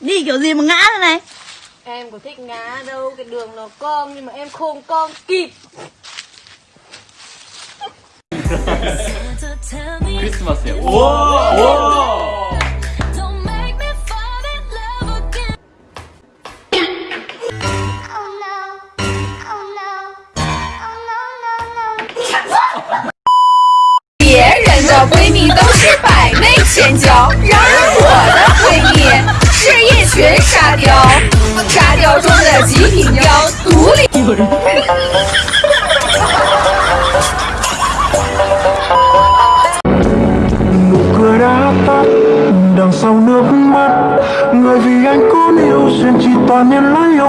Đi kiểu gì mà ngã thế này Em có thích ngã đâu, cái đường nó cong nhưng mà em không cong kịp. 크리스마스에 오! 오! Don't make me fall in love again. Oh no. Oh no. Oh no, no, no. 别人的闺蜜都是百媚千娇， Rồi nụ cười đã tắt, đằng sau nước mắt người vì anh có yêu duyên chỉ toàn nhân lấy yêu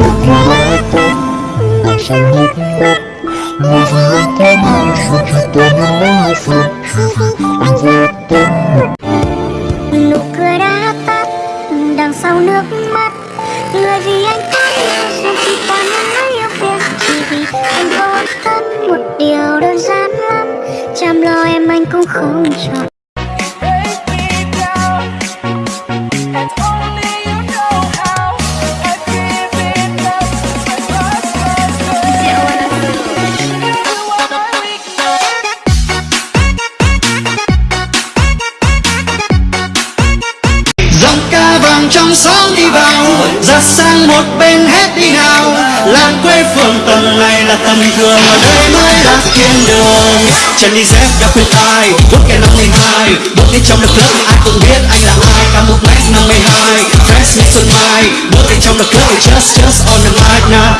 nụ cười đã tắt đằng sau nước mắt người vì anh có yêu duyên chỉ toàn nhân lấy yêu phiền anh vô tâm Nụ cười đã tắt đằng sau nước em anh cũng không chọn. Dòng ca vàng trong sáng đi vào, ra sang một bên hết đi nào làng quê phường tầng này là tầm thường ở đây mới thiên đường chân đi dép đã khuyên tai bước cái năm mươi hai bước đi trong lực lớp ai cũng biết anh là ai. Cả một mét năm mươi hai fresh như xuân mai. Bước đi trong lực lớp just just on the mic now.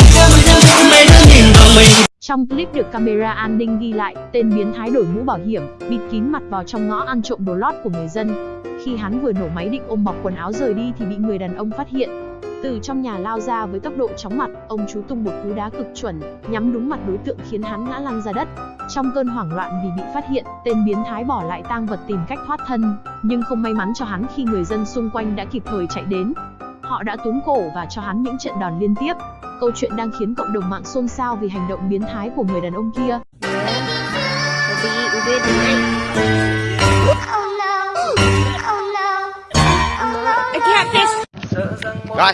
Mấy đứa nhìn vào mình. Trong clip được camera an ninh ghi lại, tên biến thái đổi mũ bảo hiểm, bịt kín mặt vào trong ngõ ăn trộm đồ lót của người dân. Khi hắn vừa nổ máy định ôm bọc quần áo rời đi thì bị người đàn ông phát hiện. Từ trong nhà lao ra với tốc độ chóng mặt, ông chú tung một cú đá cực chuẩn, nhắm đúng mặt đối tượng khiến hắn ngã lăn ra đất. Trong cơn hoảng loạn vì bị phát hiện, tên biến thái bỏ lại tang vật tìm cách thoát thân, nhưng không may mắn cho hắn khi người dân xung quanh đã kịp thời chạy đến. Họ đã túm cổ và cho hắn những trận đòn liên tiếp. Câu chuyện đang khiến cộng đồng mạng xôn xao vì hành động biến thái của người đàn ông kia. sợ Rồi.